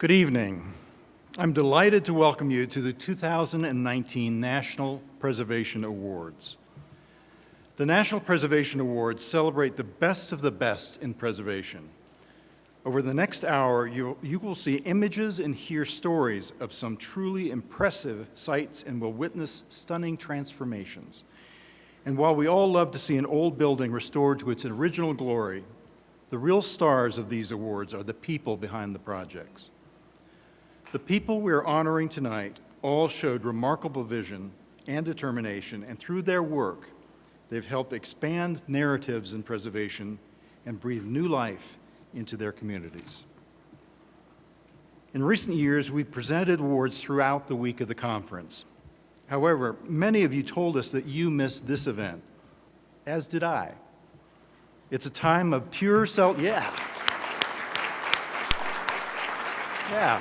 Good evening. I'm delighted to welcome you to the 2019 National Preservation Awards. The National Preservation Awards celebrate the best of the best in preservation. Over the next hour, you, you will see images and hear stories of some truly impressive sites and will witness stunning transformations. And while we all love to see an old building restored to its original glory, the real stars of these awards are the people behind the projects. The people we are honoring tonight all showed remarkable vision and determination, and through their work, they've helped expand narratives in preservation and breathe new life into their communities. In recent years, we presented awards throughout the week of the conference. However, many of you told us that you missed this event, as did I. It's a time of pure self, yeah. Yeah.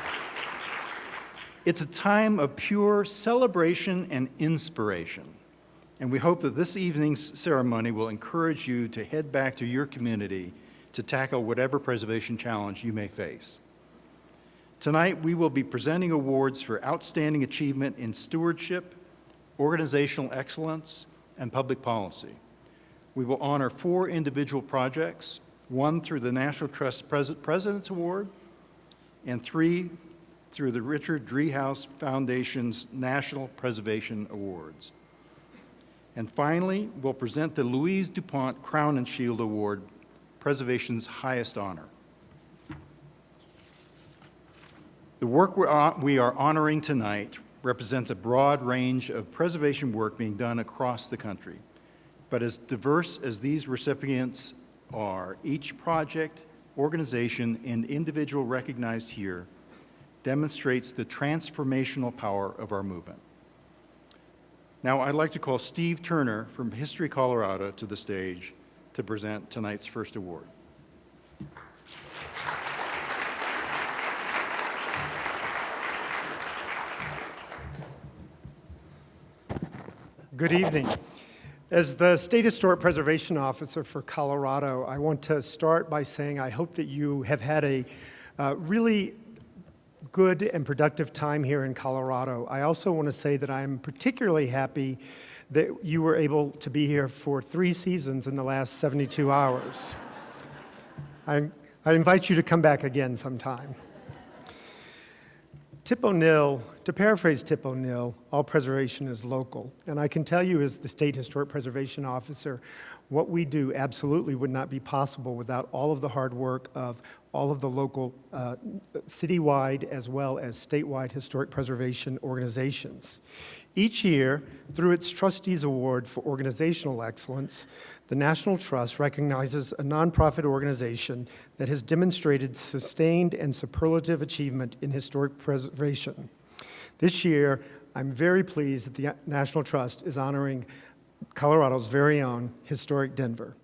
It's a time of pure celebration and inspiration. And we hope that this evening's ceremony will encourage you to head back to your community to tackle whatever preservation challenge you may face. Tonight, we will be presenting awards for outstanding achievement in stewardship, organizational excellence, and public policy. We will honor four individual projects, one through the National Trust Pres President's Award, and three through the Richard Driehaus Foundation's National Preservation Awards. And finally, we'll present the Louise DuPont Crowninshield Award, preservation's highest honor. The work we are honoring tonight represents a broad range of preservation work being done across the country. But as diverse as these recipients are, each project, organization, and individual recognized here demonstrates the transformational power of our movement. Now I'd like to call Steve Turner from History Colorado to the stage to present tonight's first award. Good evening. As the State Historic Preservation Officer for Colorado, I want to start by saying I hope that you have had a uh, really good and productive time here in Colorado. I also want to say that I'm particularly happy that you were able to be here for three seasons in the last 72 hours. I, I invite you to come back again sometime. Tip O'Neill, to paraphrase Tip O'Neill, all preservation is local. And I can tell you as the State Historic Preservation Officer, what we do absolutely would not be possible without all of the hard work of all of the local uh, citywide as well as statewide historic preservation organizations. Each year, through its Trustees Award for Organizational Excellence, the National Trust recognizes a nonprofit organization that has demonstrated sustained and superlative achievement in historic preservation. This year, I'm very pleased that the National Trust is honoring Colorado's very own Historic Denver.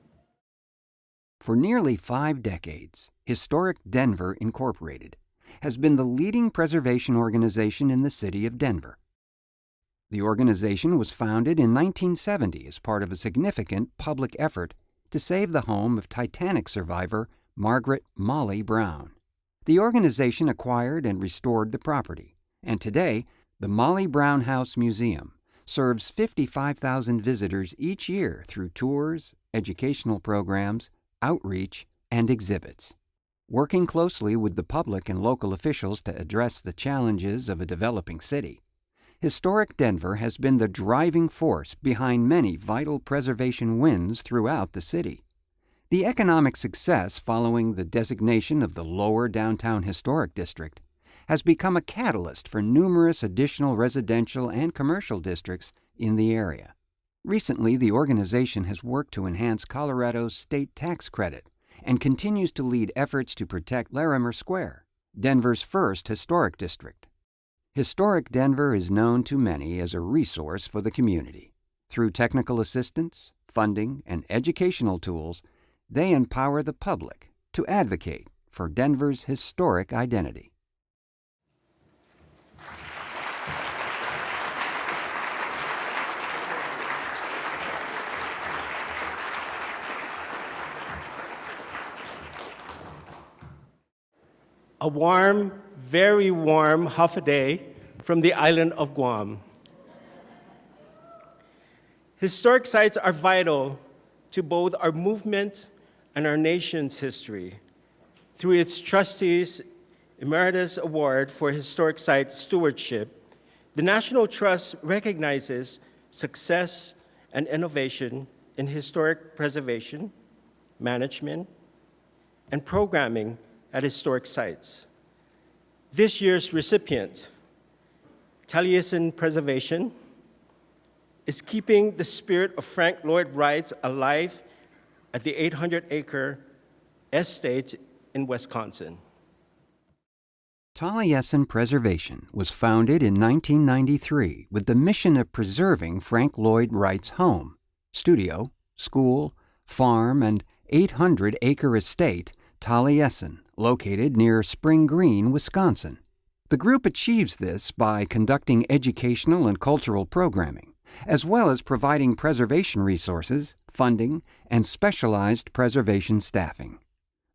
For nearly five decades, Historic Denver Incorporated has been the leading preservation organization in the city of Denver. The organization was founded in 1970 as part of a significant public effort to save the home of Titanic survivor Margaret Molly Brown. The organization acquired and restored the property, and today, the Molly Brown House Museum serves 55,000 visitors each year through tours, educational programs, outreach, and exhibits. Working closely with the public and local officials to address the challenges of a developing city, Historic Denver has been the driving force behind many vital preservation wins throughout the city. The economic success following the designation of the Lower Downtown Historic District has become a catalyst for numerous additional residential and commercial districts in the area. Recently, the organization has worked to enhance Colorado's state tax credit and continues to lead efforts to protect Larimer Square, Denver's first historic district. Historic Denver is known to many as a resource for the community. Through technical assistance, funding, and educational tools, they empower the public to advocate for Denver's historic identity. A warm, very warm Hafa Adai from the island of Guam. Historic sites are vital to both our movement and our nation's history. Through its Trustees Emeritus Award for Historic Site Stewardship, the National Trust recognizes success and innovation in historic preservation, management, and programming at historic sites. This year's recipient, Taliesin Preservation, is keeping the spirit of Frank Lloyd Wright's alive at the 800-acre estate in Wisconsin. Taliesin Preservation was founded in 1993 with the mission of preserving Frank Lloyd Wright's home, studio, school, farm, and 800 acre estate, Taliesin, located near Spring Green, Wisconsin. The group achieves this by conducting educational and cultural programming, as well as providing preservation resources, funding, and specialized preservation staffing.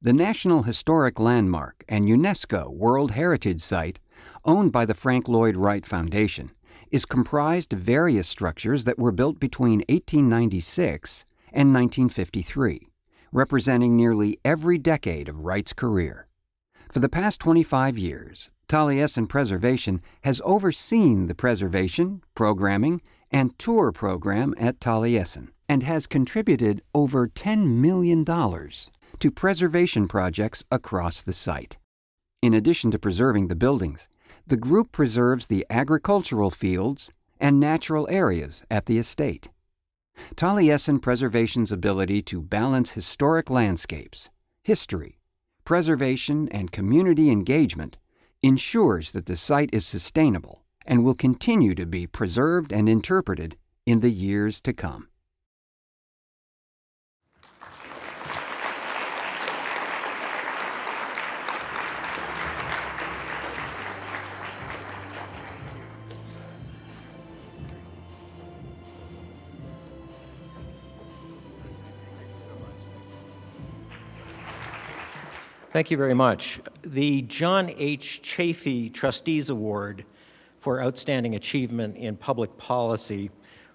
The National Historic Landmark and UNESCO World Heritage Site, owned by the Frank Lloyd Wright Foundation, is comprised of various structures that were built between 1896 and 1953, representing nearly every decade of Wright's career. For the past 25 years, Taliesin Preservation has overseen the preservation, programming, and tour program at Taliesin and has contributed over $10 million to preservation projects across the site. In addition to preserving the buildings, the group preserves the agricultural fields and natural areas at the estate. Taliesin Preservation's ability to balance historic landscapes, history, preservation, and community engagement ensures that the site is sustainable and will continue to be preserved and interpreted in the years to come. Thank you very much. The John H. Chafee Trustees Award for Outstanding Achievement in Public Policy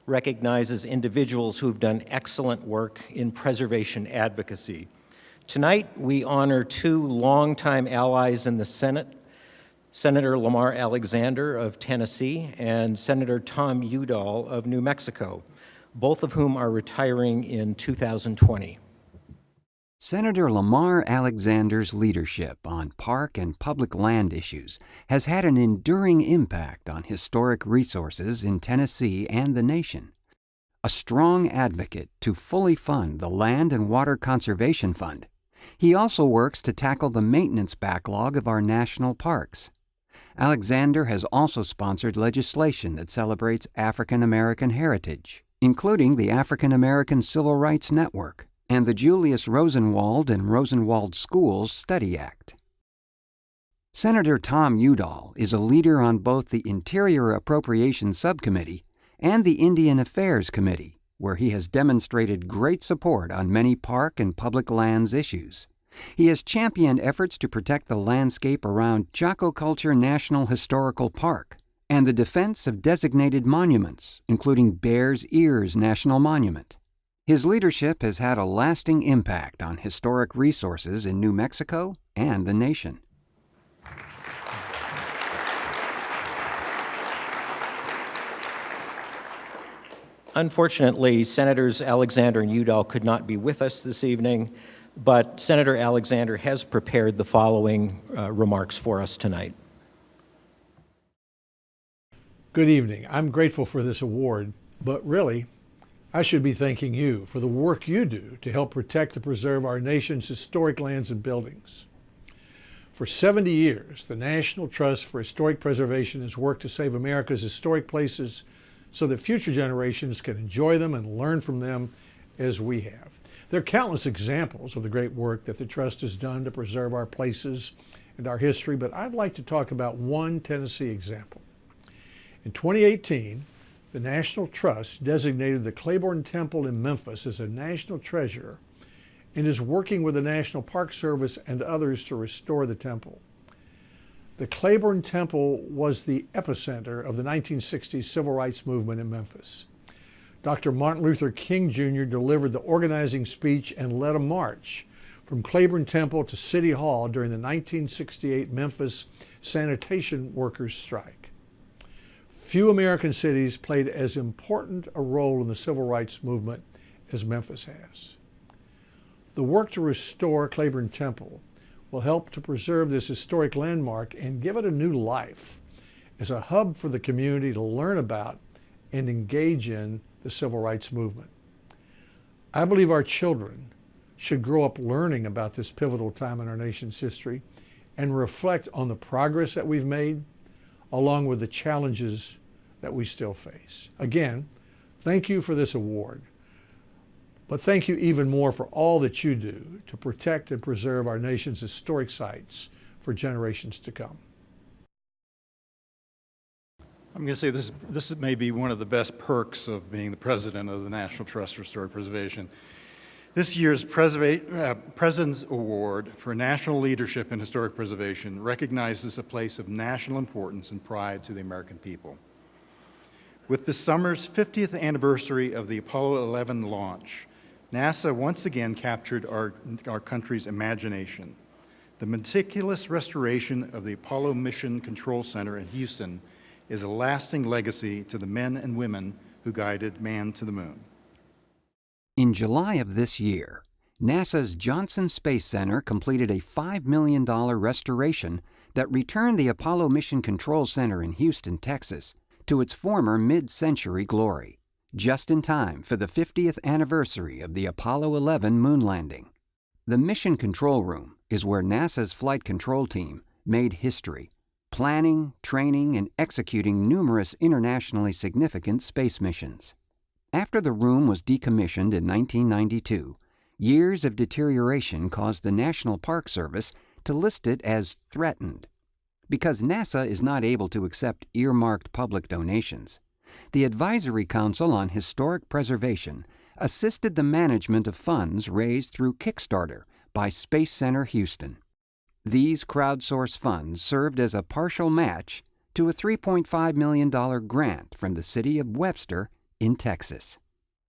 recognizes individuals who've done excellent work in preservation advocacy. Tonight, we honor two longtime allies in the Senate, Senator Lamar Alexander of Tennessee and Senator Tom Udall of New Mexico, both of whom are retiring in 2020. Senator Lamar Alexander's leadership on park and public land issues has had an enduring impact on historic resources in Tennessee and the nation. A strong advocate to fully fund the Land and Water Conservation Fund, he also works to tackle the maintenance backlog of our national parks. Alexander has also sponsored legislation that celebrates African American heritage, including the African American Civil Rights Network and the Julius Rosenwald and Rosenwald Schools Study Act. Senator Tom Udall is a leader on both the Interior Appropriations Subcommittee and the Indian Affairs Committee, where he has demonstrated great support on many park and public lands issues. He has championed efforts to protect the landscape around Chaco Culture National Historical Park and the defense of designated monuments, including Bears Ears National Monument. His leadership has had a lasting impact on historic resources in New Mexico and the nation. Unfortunately, Senators Alexander and Udall could not be with us this evening, but Senator Alexander has prepared the following uh, remarks for us tonight. Good evening. I'm grateful for this award, but really, I should be thanking you for the work you do to help protect and preserve our nation's historic lands and buildings. For 70 years, the National Trust for Historic Preservation has worked to save America's historic places so that future generations can enjoy them and learn from them as we have. There are countless examples of the great work that the Trust has done to preserve our places and our history, but I'd like to talk about one Tennessee example. In 2018, the National Trust designated the Clayborn Temple in Memphis as a national treasure and is working with the National Park Service and others to restore the temple. The Clayborn Temple was the epicenter of the 1960s civil rights movement in Memphis. Dr. Martin Luther King Jr. delivered the organizing speech and led a march from Clayborn Temple to City Hall during the 1968 Memphis sanitation workers' strike. Few American cities played as important a role in the civil rights movement as Memphis has. The work to restore Clayborn Temple will help to preserve this historic landmark and give it a new life as a hub for the community to learn about and engage in the civil rights movement. I believe our children should grow up learning about this pivotal time in our nation's history and reflect on the progress that we've made along with the challenges that we still face. Again, thank you for this award. But thank you even more for all that you do to protect and preserve our nation's historic sites for generations to come. I'm going to say this, this may be one of the best perks of being the president of the National Trust for Historic Preservation. This year's uh, President's Award for National Leadership in Historic Preservation recognizes a place of national importance and pride to the American people. With this summer's 50th anniversary of the Apollo 11 launch, NASA once again captured our, our country's imagination. The meticulous restoration of the Apollo Mission Control Center in Houston is a lasting legacy to the men and women who guided man to the moon. In July of this year, NASA's Johnson Space Center completed a $5 million restoration that returned the Apollo Mission Control Center in Houston, Texas, to its former mid century glory, just in time for the 50th anniversary of the Apollo 11 moon landing. The Mission Control Room is where NASA's flight control team made history, planning, training, and executing numerous internationally significant space missions. After the room was decommissioned in 1992, years of deterioration caused the National Park Service to list it as threatened. Because NASA is not able to accept earmarked public donations, the Advisory Council on Historic Preservation assisted the management of funds raised through Kickstarter by Space Center Houston. These crowdsource funds served as a partial match to a $3.5 million grant from the city of Webster in Texas.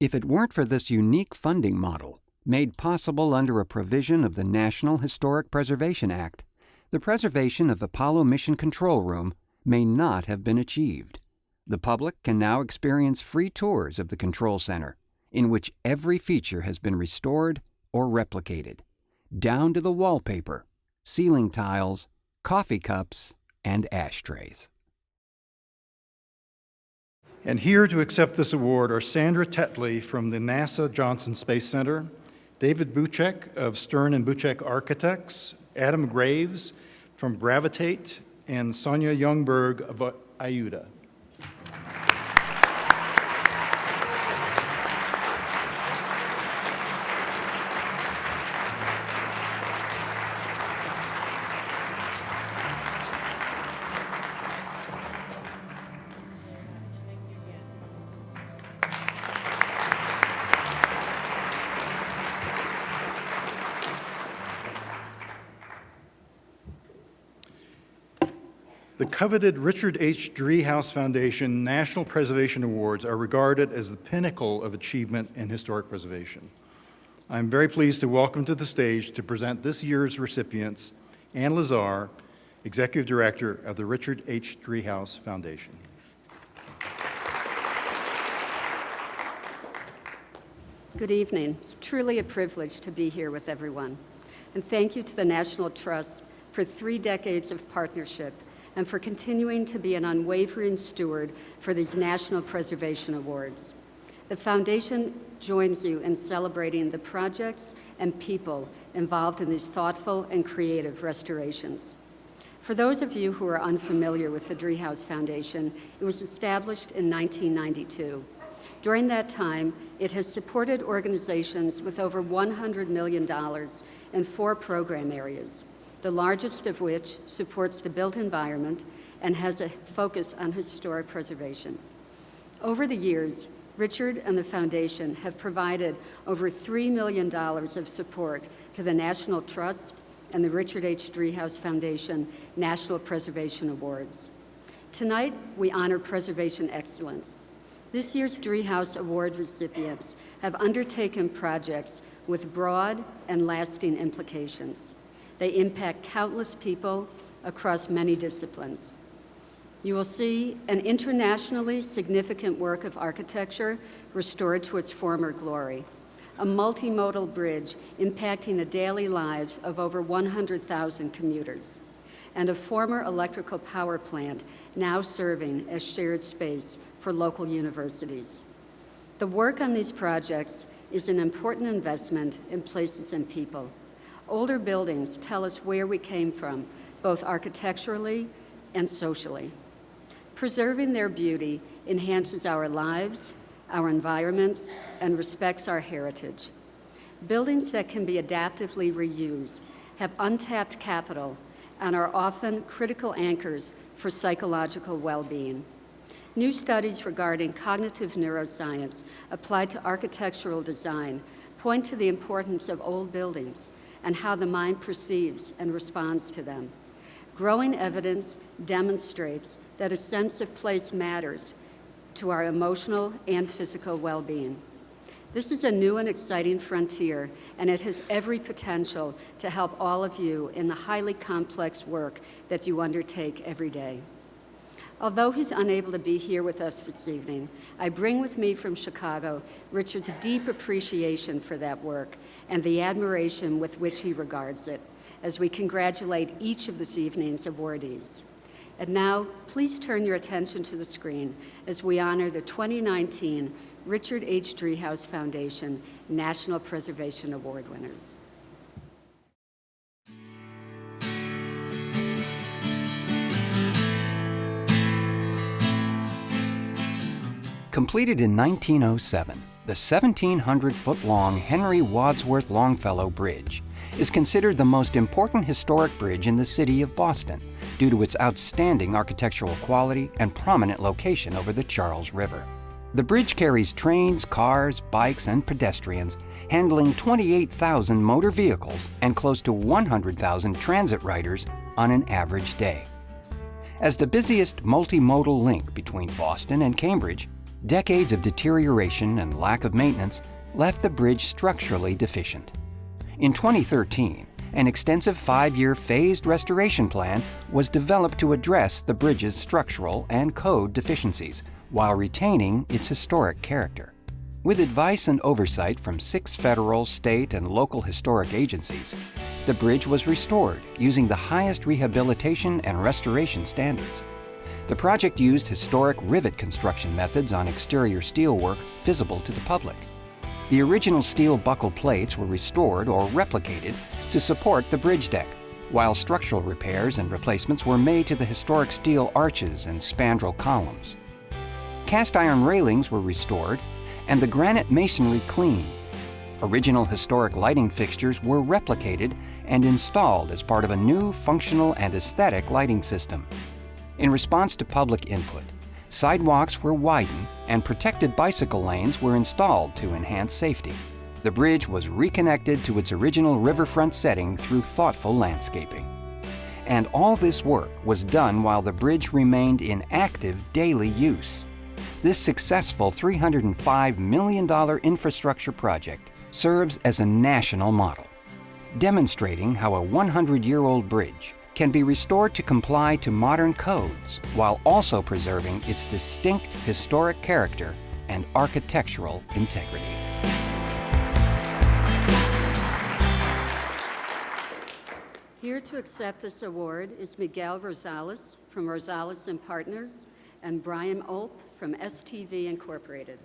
If it weren't for this unique funding model, made possible under a provision of the National Historic Preservation Act, the preservation of Apollo Mission Control Room may not have been achieved. The public can now experience free tours of the control center, in which every feature has been restored or replicated, down to the wallpaper, ceiling tiles, coffee cups, and ashtrays. And here to accept this award are Sandra Tetley from the NASA Johnson Space Center, David Bucek of Stern and Bucek Architects, Adam Graves from Gravitate, and Sonia Youngberg of IUDA. Coveted Richard H. Driehaus Foundation National Preservation Awards are regarded as the pinnacle of achievement in historic preservation. I'm very pleased to welcome to the stage to present this year's recipients, Ann Lazar, Executive Director of the Richard H. Driehaus Foundation. Good evening. It's truly a privilege to be here with everyone. And thank you to the National Trust for three decades of partnership and for continuing to be an unwavering steward for these National Preservation Awards. The Foundation joins you in celebrating the projects and people involved in these thoughtful and creative restorations. For those of you who are unfamiliar with the Driehaus Foundation, it was established in 1992. During that time, it has supported organizations with over $100 million in four program areas, the largest of which supports the built environment and has a focus on historic preservation. Over the years, Richard and the Foundation have provided over $3 million of support to the National Trust and the Richard H. Driehaus Foundation National Preservation Awards. Tonight, we honor preservation excellence. This year's Driehaus Award recipients have undertaken projects with broad and lasting implications. They impact countless people across many disciplines. You will see an internationally significant work of architecture restored to its former glory, a multimodal bridge impacting the daily lives of over 100,000 commuters, and a former electrical power plant now serving as shared space for local universities. The work on these projects is an important investment in places and people. Older buildings tell us where we came from, both architecturally and socially. Preserving their beauty enhances our lives, our environments, and respects our heritage. Buildings that can be adaptively reused have untapped capital and are often critical anchors for psychological well-being. New studies regarding cognitive neuroscience applied to architectural design point to the importance of old buildings and how the mind perceives and responds to them. Growing evidence demonstrates that a sense of place matters to our emotional and physical well-being. This is a new and exciting frontier, and it has every potential to help all of you in the highly complex work that you undertake every day. Although he's unable to be here with us this evening, I bring with me from Chicago Richard's deep appreciation for that work and the admiration with which he regards it as we congratulate each of this evening's awardees. And now, please turn your attention to the screen as we honor the 2019 Richard H. Driehaus Foundation National Preservation Award winners. Completed in 1907, the 1,700-foot-long Henry Wadsworth Longfellow Bridge is considered the most important historic bridge in the city of Boston due to its outstanding architectural quality and prominent location over the Charles River. The bridge carries trains, cars, bikes, and pedestrians, handling 28,000 motor vehicles and close to 100,000 transit riders on an average day. As the busiest multimodal link between Boston and Cambridge, decades of deterioration and lack of maintenance left the bridge structurally deficient. In 2013, an extensive five-year phased restoration plan was developed to address the bridge's structural and code deficiencies while retaining its historic character. With advice and oversight from six federal, state, and local historic agencies, the bridge was restored using the highest rehabilitation and restoration standards. The project used historic rivet construction methods on exterior steelwork visible to the public. The original steel buckle plates were restored or replicated to support the bridge deck, while structural repairs and replacements were made to the historic steel arches and spandrel columns. Cast iron railings were restored and the granite masonry cleaned. Original historic lighting fixtures were replicated and installed as part of a new functional and aesthetic lighting system. In response to public input, sidewalks were widened and protected bicycle lanes were installed to enhance safety. The bridge was reconnected to its original riverfront setting through thoughtful landscaping. And all this work was done while the bridge remained in active daily use. This successful $305 million infrastructure project serves as a national model, demonstrating how a 100-year-old bridge can be restored to comply to modern codes while also preserving its distinct historic character and architectural integrity. Here to accept this award is Miguel Rosales from Rosales and Partners and Brian Ulp from STV Incorporated.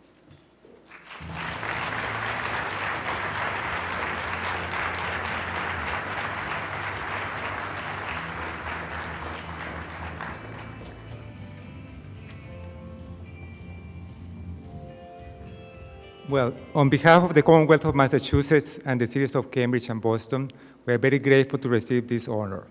Well, on behalf of the Commonwealth of Massachusetts and the cities of Cambridge and Boston, we are very grateful to receive this honor.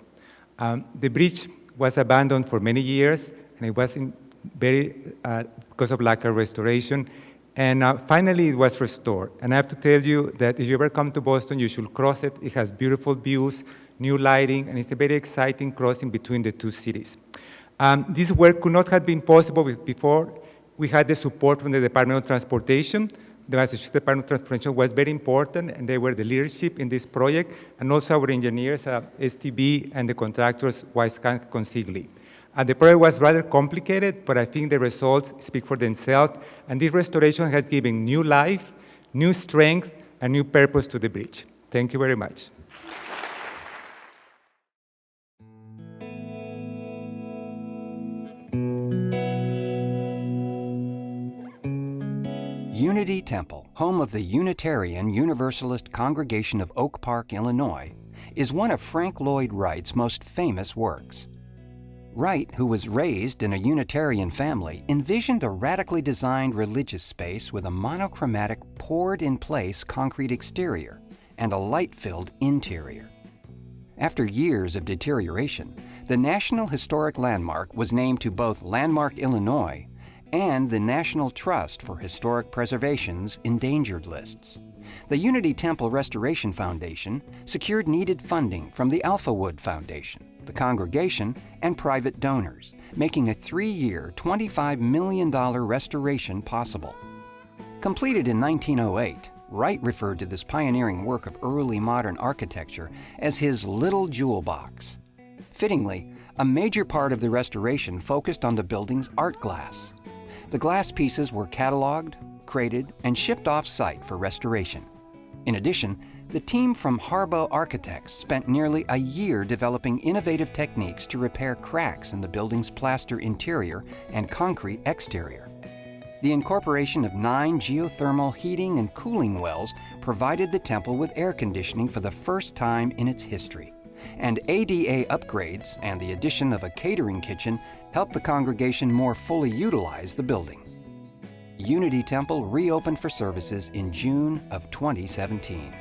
Um, the bridge was abandoned for many years, and it was in very, uh, because of lack of restoration. And uh, finally, it was restored. And I have to tell you that if you ever come to Boston, you should cross it. It has beautiful views. new lighting, and it's a very exciting crossing between the two cities. Um, this work could not have been possible before we had the support from the Department of Transportation. The Massachusetts Department of Transportation was very important, and they were the leadership in this project, and also our engineers, uh, STV, and the contractors, White-Skanska Consigli. And the project was rather complicated, but I think the results speak for themselves, and this restoration has given new life, new strength, and new purpose to the bridge. Thank you very much. Unity Temple, home of the Unitarian Universalist Congregation of Oak Park, Illinois, is one of Frank Lloyd Wright's most famous works. Wright, who was raised in a Unitarian family, envisioned a radically designed religious space with a monochromatic, poured in place concrete exterior and a light filled interior. After years of deterioration, the National Historic Landmark was named to both Landmark Illinois and the National Trust for Historic Preservation's endangered lists. The Unity Temple Restoration Foundation secured needed funding from the Alphawood Foundation, the congregation, and private donors, making a three year, $25 million restoration possible. Completed in 1908, Wright referred to this pioneering work of early modern architecture as his little jewel box. Fittingly, a major part of the restoration focused on the building's art glass. The glass pieces were cataloged, crated, and shipped off site for restoration. In addition, the team from Harboe Architects spent nearly a year developing innovative techniques to repair cracks in the building's plaster interior and concrete exterior. The incorporation of nine geothermal heating and cooling wells provided the temple with air conditioning for the first time in its history. And ADA upgrades and the addition of a catering kitchen helped the congregation more fully utilize the building. Unity Temple reopened for services in June of 2017.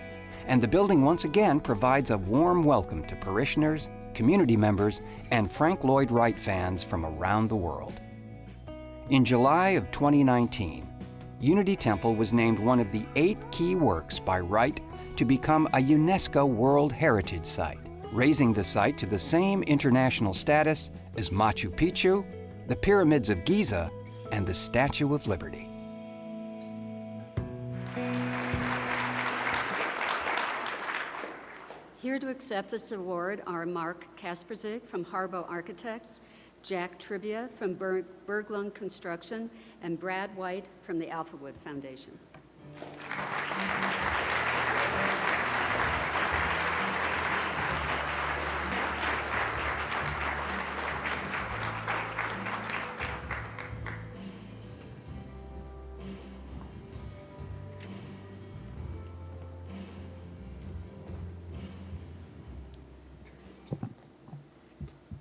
And the building once again provides a warm welcome to parishioners, community members, and Frank Lloyd Wright fans from around the world. In July of 2019, Unity Temple was named one of the eight key works by Wright to become a UNESCO World Heritage Site, raising the site to the same international status as Machu Picchu, the Pyramids of Giza, and the Statue of Liberty. Here to accept this award are Mark Kasperzik from Harboe Architects, Jack Trivia from Berg- Berglund Construction, and Brad White from the Alphawood Foundation.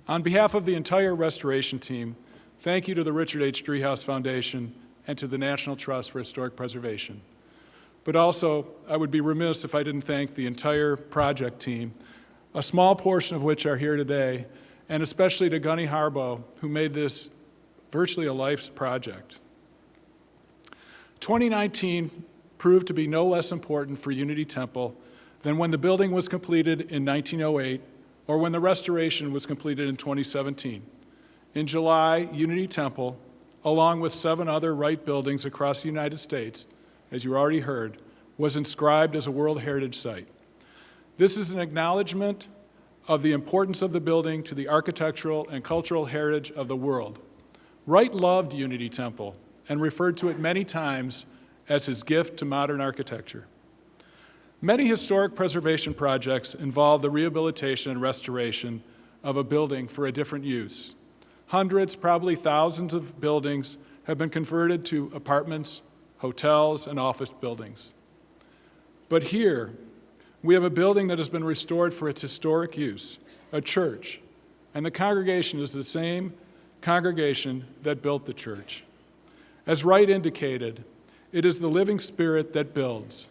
On behalf of the entire restoration team, thank you to the Richard H. Driehaus Foundation and to the National Trust for Historic Preservation. But also, I would be remiss if I didn't thank the entire project team, a small portion of which are here today, and especially to Gunny Harboe, who made this virtually a life's project. 2019 proved to be no less important for Unity Temple than when the building was completed in 1908 or when the restoration was completed in 2017. In July, Unity Temple, along with seven other Wright buildings across the United States, as you already heard, was inscribed as a World Heritage Site. This is an acknowledgement of the importance of the building to the architectural and cultural heritage of the world. Wright loved Unity Temple and referred to it many times as his gift to modern architecture. Many historic preservation projects involve the rehabilitation and restoration of a building for a different use. Hundreds, probably thousands of buildings have been converted to apartments, hotels, and office buildings. But here, we have a building that has been restored for its historic use, a church, and the congregation is the same congregation that built the church. As Wright indicated, it is the living spirit that builds.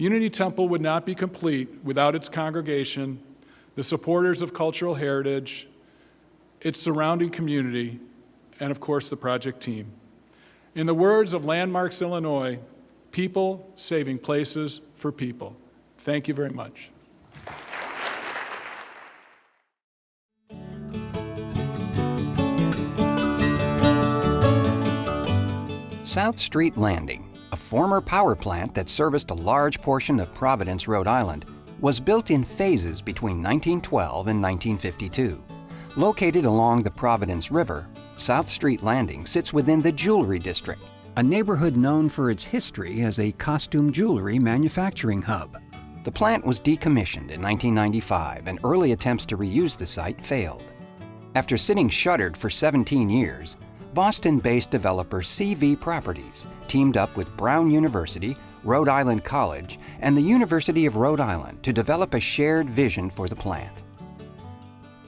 Unity Temple would not be complete without its congregation, the supporters of cultural heritage, its surrounding community, and of course the project team. In the words of Landmarks Illinois, people saving places for people. Thank you very much. South Street Landing a former power plant that serviced a large portion of Providence, Rhode Island, was built in phases between 1912 and 1952. Located along the Providence River, South Street Landing sits within the Jewelry District, a neighborhood known for its history as a costume jewelry manufacturing hub. The plant was decommissioned in 1995 and early attempts to reuse the site failed. After sitting shuttered for 17 years, Boston-based developer CV Properties teamed up with Brown University, Rhode Island College, and the University of Rhode Island to develop a shared vision for the plant.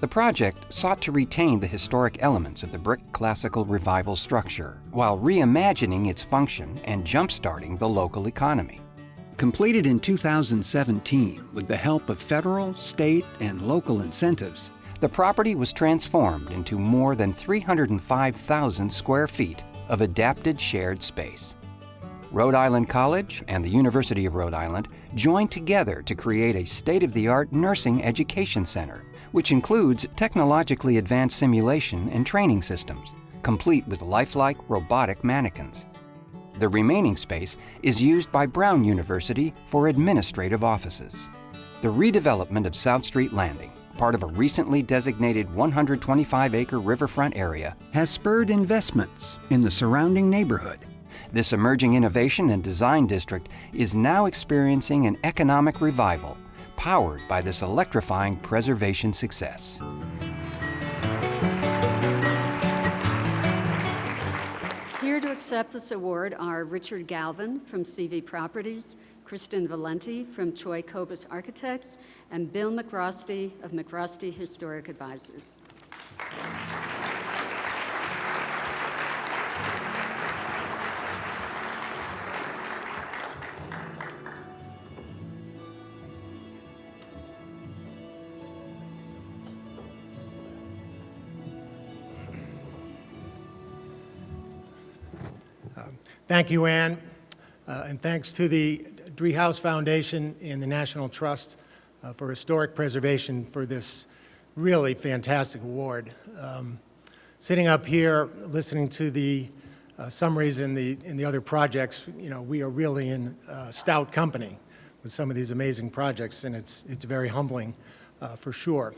The project sought to retain the historic elements of the brick classical revival structure while reimagining its function and jump-starting the local economy. Completed in 2017 with the help of federal, state, and local incentives, the property was transformed into more than 305,000 square feet of adapted shared space. Rhode Island College and the University of Rhode Island joined together to create a state-of-the-art nursing education center, which includes technologically advanced simulation and training systems, complete with lifelike robotic mannequins. The remaining space is used by Brown University for administrative offices. The redevelopment of South Street Landing, part of a recently designated 125-acre riverfront area, has spurred investments in the surrounding neighborhood. This emerging innovation and design district is now experiencing an economic revival powered by this electrifying preservation success. Accept this award are Richard Galvin from CV Properties, Kristen Valenti from Choi Cobus Architects, and Bill MacRostie of MacRostie Historic Advisors. Thank you, Ann, uh, and thanks to the Driehaus Foundation and the National Trust uh, for Historic Preservation for this really fantastic award. Um, sitting up here, listening to the uh, summaries in the, in the other projects, you know, we are really in stout company with some of these amazing projects, and it's, it's very humbling uh, for sure.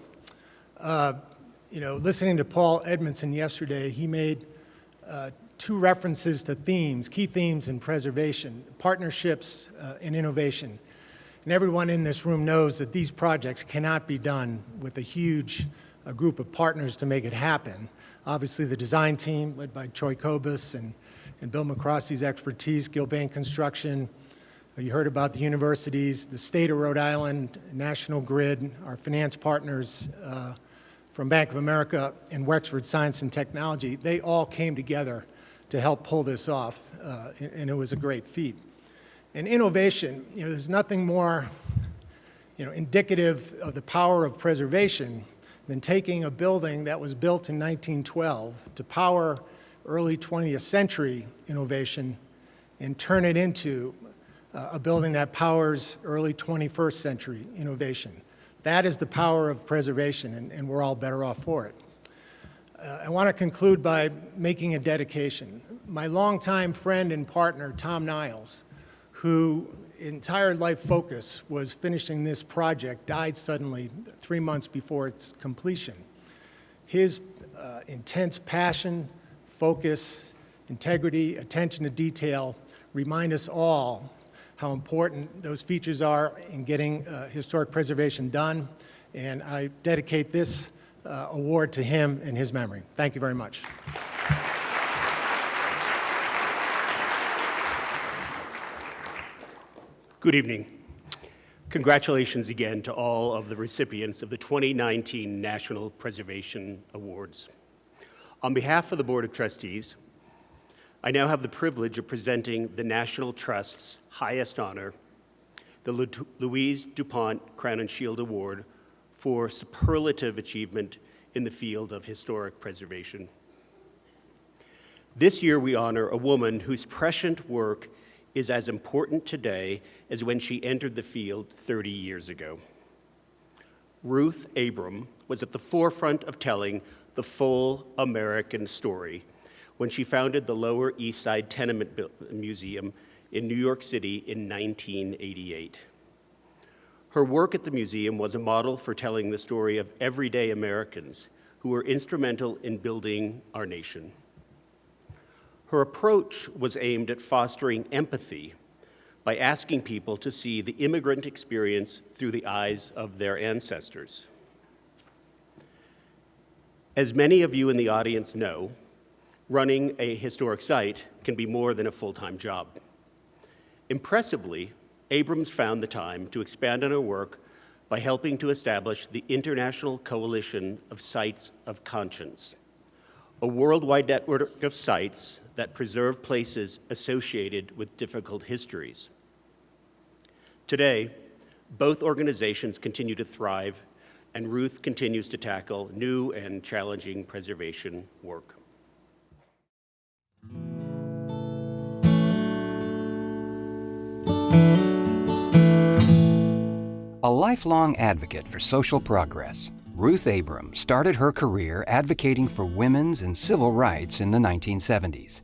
Uh, you know, listening to Paul Edmondson yesterday, he made uh, two references to themes, key themes in preservation, partnerships uh, and innovation. And everyone in this room knows that these projects cannot be done with a huge uh, group of partners to make it happen. Obviously, the design team, led by Troy Kobus and, and Bill MacRostie's expertise, Gilbane Construction. Uh, you heard about the universities, the state of Rhode Island, National Grid, our finance partners uh, from Bank of America and Wexford Science and Technology. They all came together to help pull this off, uh, and, it was a great feat. And innovation, you know, there's nothing more, you know, indicative of the power of preservation than taking a building that was built in 1912 to power early 20th century innovation and turn it into uh, a building that powers early 21st century innovation. That is the power of preservation, and, and we're all better off for it. Uh, I want to conclude by making a dedication. My longtime friend and partner, Tom Niles, who entire life focus was finishing this project, died suddenly three months before its completion. His uh, intense passion, focus, integrity, attention to detail remind us all how important those features are in getting uh, historic preservation done. And I dedicate this uh, award to him in his memory. Thank you very much. Good evening. Congratulations again to all of the recipients of the 2019 National Preservation Awards. On behalf of the Board of Trustees, I now have the privilege of presenting the National Trust's highest honor, the Louise DuPont Crowninshield Award for superlative achievement in the field of historic preservation. This year we honor a woman whose prescient work is as important today as when she entered the field 30 years ago. Ruth Abram was at the forefront of telling the full American story when she founded the Lower East Side Tenement Museum in New York City in 1988. Her work at the museum was a model for telling the story of everyday Americans who were instrumental in building our nation. Her approach was aimed at fostering empathy by asking people to see the immigrant experience through the eyes of their ancestors. As many of you in the audience know, running a historic site can be more than a full-time job. Impressively, Abrams found the time to expand on her work by helping to establish the International Coalition of Sites of Conscience, a worldwide network of sites that preserve places associated with difficult histories. Today, both organizations continue to thrive, and Ruth continues to tackle new and challenging preservation work. A lifelong advocate for social progress, Ruth Abram started her career advocating for women's and civil rights in the 1970s.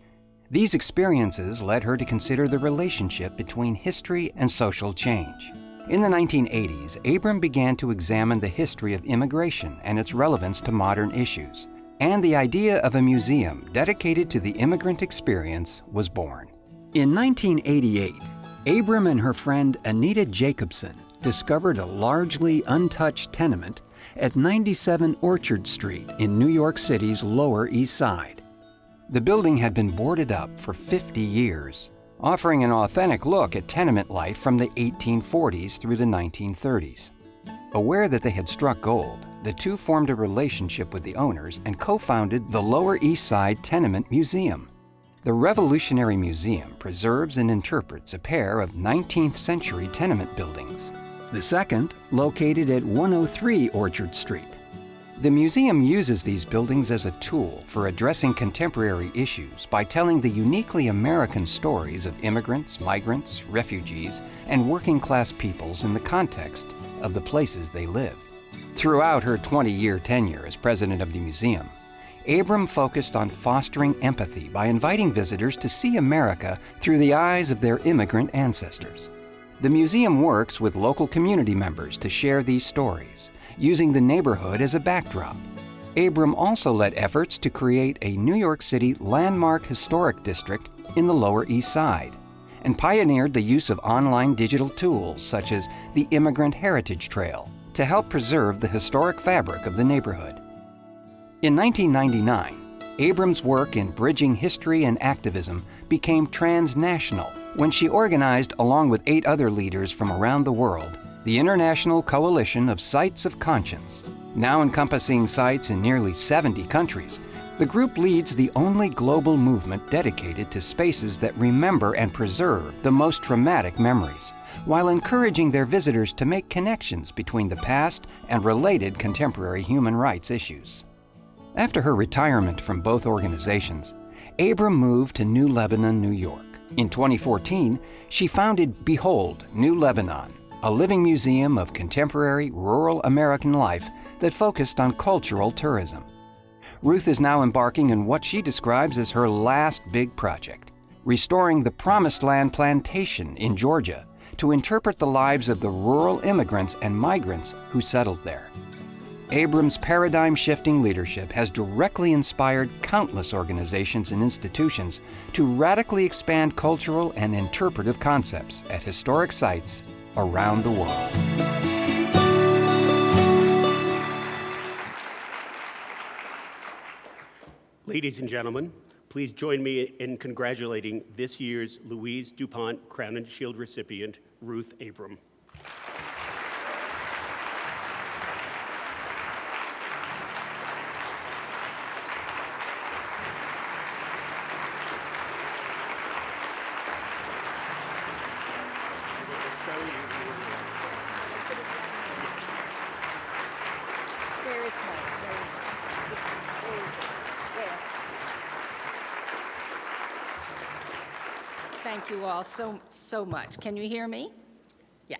These experiences led her to consider the relationship between history and social change. In the 1980s, Abram began to examine the history of immigration and its relevance to modern issues. And the idea of a museum dedicated to the immigrant experience was born. In 1988, Abram and her friend Anita Jacobson discovered a largely untouched tenement at 97 Orchard Street in New York City's Lower East Side. The building had been boarded up for 50 years, offering an authentic look at tenement life from the 1840s through the 1930s. Aware that they had struck gold, the two formed a relationship with the owners and co-founded the Lower East Side Tenement Museum. The Revolutionary Museum preserves and interprets a pair of 19th century tenement buildings. The second, located at 103 Orchard Street. The museum uses these buildings as a tool for addressing contemporary issues by telling the uniquely American stories of immigrants, migrants, refugees, and working class peoples in the context of the places they live. Throughout her 20 year tenure as president of the museum, Abram focused on fostering empathy by inviting visitors to see America through the eyes of their immigrant ancestors. The museum works with local community members to share these stories, using the neighborhood as a backdrop. Abram also led efforts to create a New York City landmark historic district in the Lower East Side and pioneered the use of online digital tools such as the Immigrant Heritage Trail to help preserve the historic fabric of the neighborhood. In 1999, Abrams' work in bridging history and activism became transnational when she organized, along with eight other leaders from around the world, the International Coalition of Sites of Conscience. Now encompassing sites in nearly 70 countries, the group leads the only global movement dedicated to spaces that remember and preserve the most traumatic memories, while encouraging their visitors to make connections between the past and related contemporary human rights issues. After her retirement from both organizations, Abram moved to New Lebanon, New York. In 2014, she founded Behold New Lebanon, a living museum of contemporary rural American life that focused on cultural tourism. Ruth is now embarking on what she describes as her last big project, restoring the Promised Land Plantation in Georgia to interpret the lives of the rural immigrants and migrants who settled there. Abram's paradigm shifting leadership has directly inspired countless organizations and institutions to radically expand cultural and interpretive concepts at historic sites around the world. Ladies and gentlemen, please join me in congratulating this year's Louise DuPont Crowninshield recipient, Ruth Abram. Where is Mike? Where is he? Where is he? Where? All so, so much. Can you hear me? Yeah.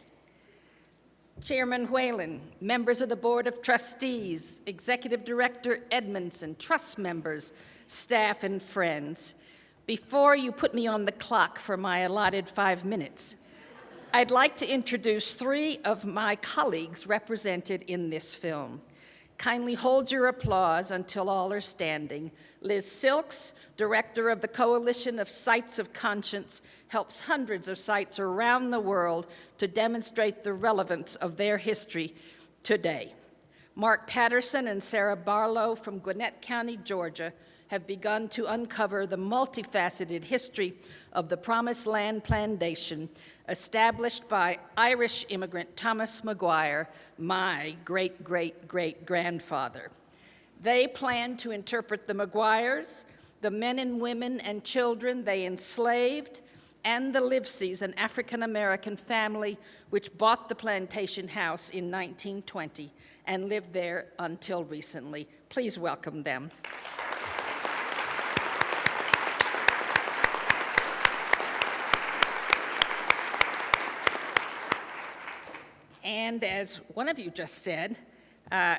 Chairman Whalen, members of the Board of Trustees, Executive Director Edmondson, trust members, staff, and friends, before you put me on the clock for my allotted five minutes, I'd like to introduce three of my colleagues represented in this film. Kindly hold your applause until all are standing. Liz Silkes, director of the Coalition of Sites of Conscience, helps hundreds of sites around the world to demonstrate the relevance of their history today. Mark Patterson and Sarah Barlow from Gwinnett County, Georgia, have begun to uncover the multifaceted history of the Promised Land Plantation established by Irish immigrant Thomas Maguire, my great great great grandfather. They plan to interpret the Maguires, the men and women and children they enslaved, and the Livesys, an African American family which bought the plantation house in 1920 and lived there until recently. Please welcome them. And as one of you just said, uh,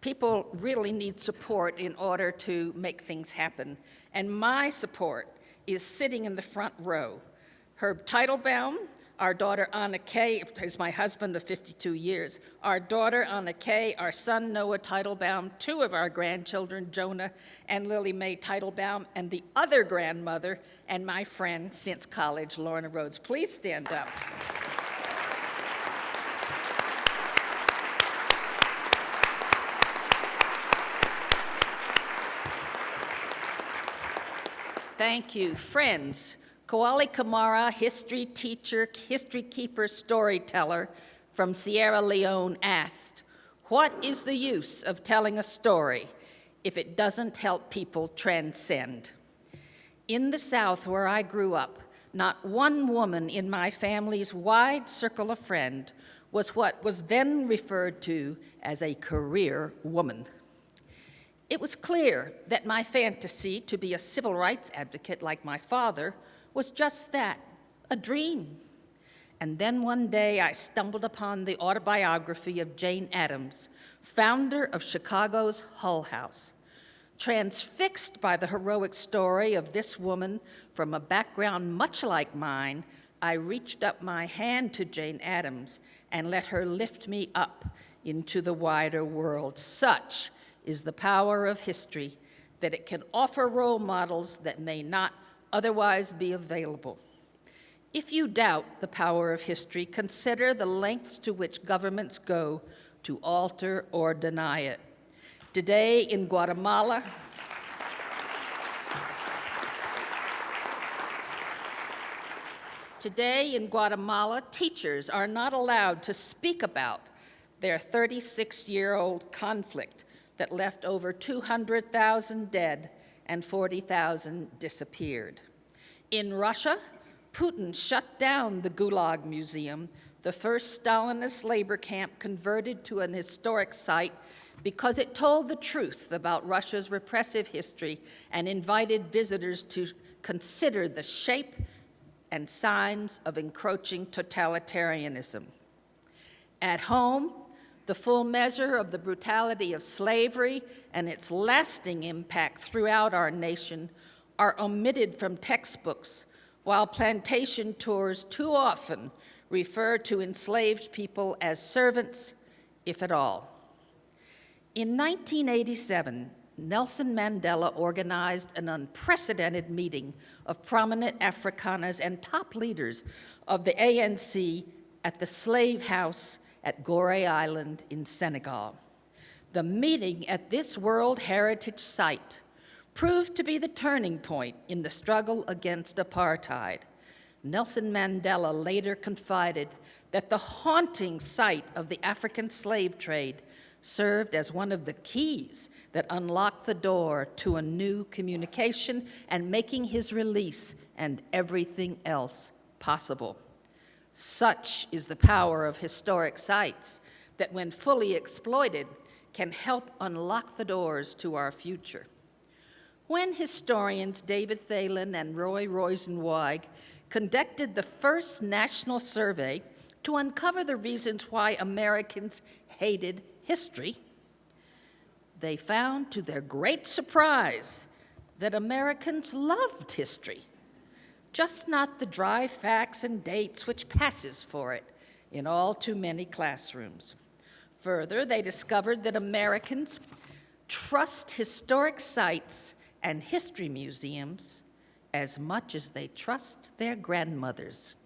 people really need support in order to make things happen. And my support is sitting in the front row. Herb Teitelbaum, our daughter Anna Kay, is my husband of 52 years. Our daughter Anna Kay, our son Noah Teitelbaum, two of our grandchildren, Jonah and Lily Mae Teitelbaum, and the other grandmother and my friend since college, Lorna Rhodes. Please stand up. Thank you. Friends, Koali Kamara, history teacher, history keeper, storyteller from Sierra Leone asked, what is the use of telling a story if it doesn't help people transcend? In the South where I grew up, not one woman in my family's wide circle of friend was what was then referred to as a career woman. It was clear that my fantasy to be a civil rights advocate like my father was just that, a dream. And then one day I stumbled upon the autobiography of Jane Addams, founder of Chicago's Hull House. Transfixed by the heroic story of this woman from a background much like mine, I reached up my hand to Jane Addams and let her lift me up into the wider world. Such is the power of history, that it can offer role models that may not otherwise be available. If you doubt the power of history, consider the lengths to which governments go to alter or deny it. Today in Guatemala, Today in Guatemala, teachers are not allowed to speak about their 36-year-old conflict that left over 200,000 dead and 40,000 disappeared. In Russia, Putin shut down the Gulag Museum, the first Stalinist labor camp converted to an historic site because it told the truth about Russia's repressive history and invited visitors to consider the shape and signs of encroaching totalitarianism. At home, the full measure of the brutality of slavery and its lasting impact throughout our nation are omitted from textbooks, while plantation tours too often refer to enslaved people as servants, if at all. In 1987, Nelson Mandela organized an unprecedented meeting of prominent Afrikaners and top leaders of the ANC at the Slave House at Gorée Island in Senegal. The meeting at this World Heritage Site proved to be the turning point in the struggle against apartheid. Nelson Mandela later confided that the haunting sight of the African slave trade served as one of the keys that unlocked the door to a new communication and making his release and everything else possible. Such is the power of historic sites that when fully exploited can help unlock the doors to our future. When historians David Thelen and Roy Rosenzweig conducted the first national survey to uncover the reasons why Americans hated history, they found to their great surprise that Americans loved history, just not the dry facts and dates which passes for it in all too many classrooms. Further, they discovered that Americans trust historic sites and history museums as much as they trust their grandmothers.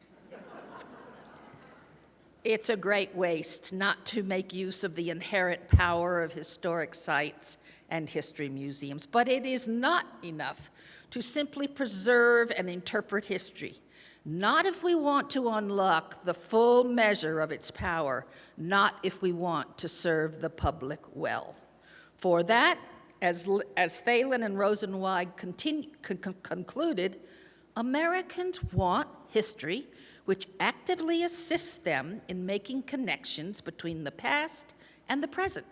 It's a great waste not to make use of the inherent power of historic sites and history museums, but it is not enough to simply preserve and interpret history. Not if we want to unlock the full measure of its power, not if we want to serve the public well. For that, as, as Thelen and Rosenzweig continue, con concluded, Americans want history which actively assists them in making connections between the past and the present,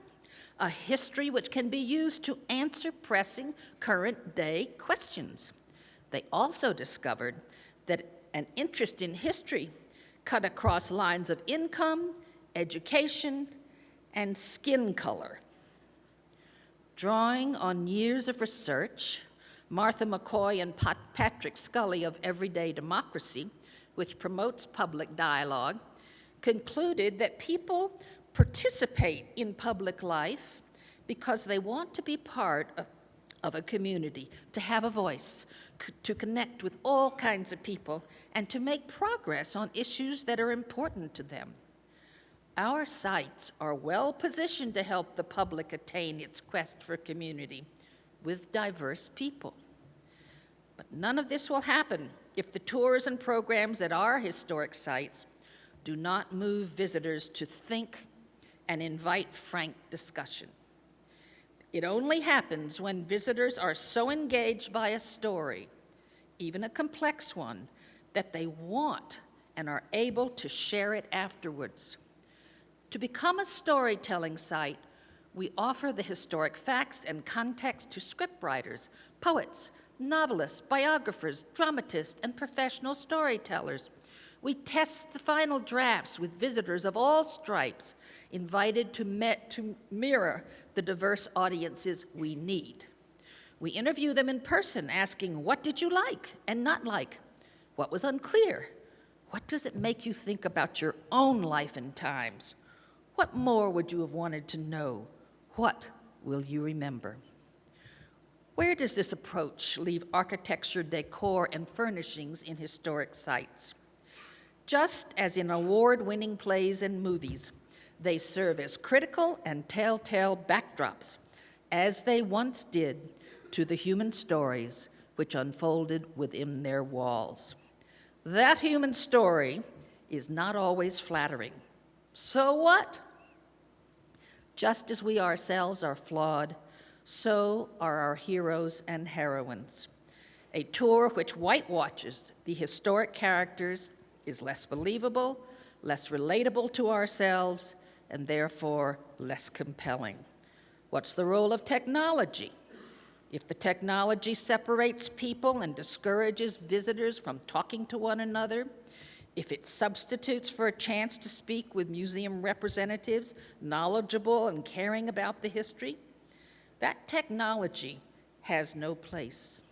a history which can be used to answer pressing current day questions. They also discovered that an interest in history cut across lines of income, education, and skin color. Drawing on years of research, Martha McCoy and Pat Patrick Scully of Everyday Democracy which promotes public dialogue, concluded that people participate in public life because they want to be part of, of a community, to have a voice, to connect with all kinds of people, and to make progress on issues that are important to them. Our sites are well positioned to help the public attain its quest for community with diverse people. But none of this will happen if the tours and programs at our historic sites do not move visitors to think and invite frank discussion. It only happens when visitors are so engaged by a story, even a complex one, that they want and are able to share it afterwards. To become a storytelling site, we offer the historic facts and context to scriptwriters, poets, novelists, biographers, dramatists, and professional storytellers. We test the final drafts with visitors of all stripes, invited to, met, to mirror the diverse audiences we need. We interview them in person, asking, what did you like and not like? What was unclear? What does it make you think about your own life and times? What more would you have wanted to know? What will you remember? Where does this approach leave architecture, decor, and furnishings in historic sites? Just as in award-winning plays and movies, they serve as critical and telltale backdrops, as they once did to the human stories which unfolded within their walls. That human story is not always flattering. So what? Just as we ourselves are flawed, so are our heroes and heroines. A tour which whitewashes the historic characters is less believable, less relatable to ourselves, and therefore less compelling. What's the role of technology? If the technology separates people and discourages visitors from talking to one another, if it substitutes for a chance to speak with museum representatives knowledgeable and caring about the history, that technology has no place.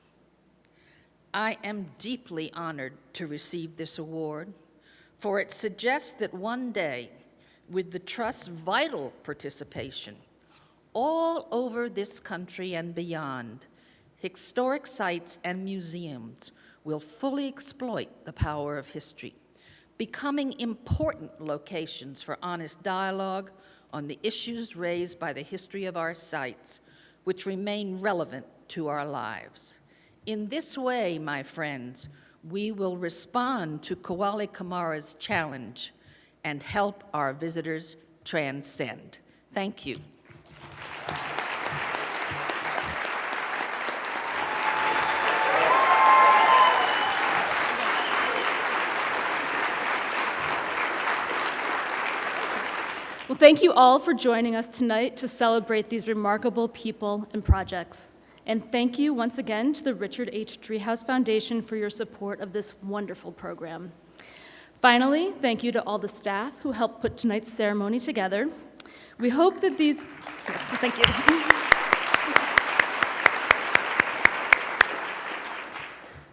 I am deeply honored to receive this award, for it suggests that one day, with the Trust's vital participation, all over this country and beyond, historic sites and museums will fully exploit the power of history, becoming important locations for honest dialogue on the issues raised by the history of our sites which remain relevant to our lives. In this way, my friends, we will respond to Kuali Kamara's challenge and help our visitors transcend. Thank you. Well, thank you all for joining us tonight to celebrate these remarkable people and projects. And thank you once again to the Richard H. Driehaus Foundation for your support of this wonderful program. Finally, thank you to all the staff who helped put tonight's ceremony together. We hope that these, yes, thank you.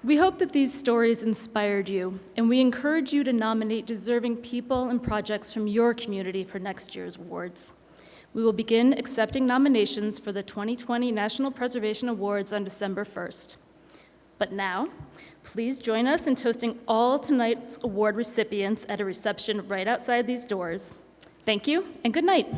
We hope that these stories inspired you, and we encourage you to nominate deserving people and projects from your community for next year's awards. We will begin accepting nominations for the 2020 National Preservation Awards on December 1st. But now, please join us in toasting all tonight's award recipients at a reception right outside these doors. Thank you, and good night.